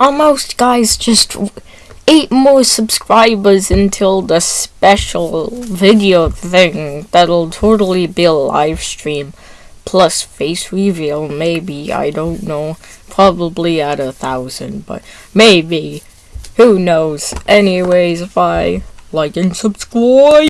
Almost, guys. Just eight more subscribers until the special video thing. That'll totally be a live stream. Plus face reveal, maybe. I don't know. Probably at a thousand, but maybe. Who knows? Anyways, bye. Like and subscribe.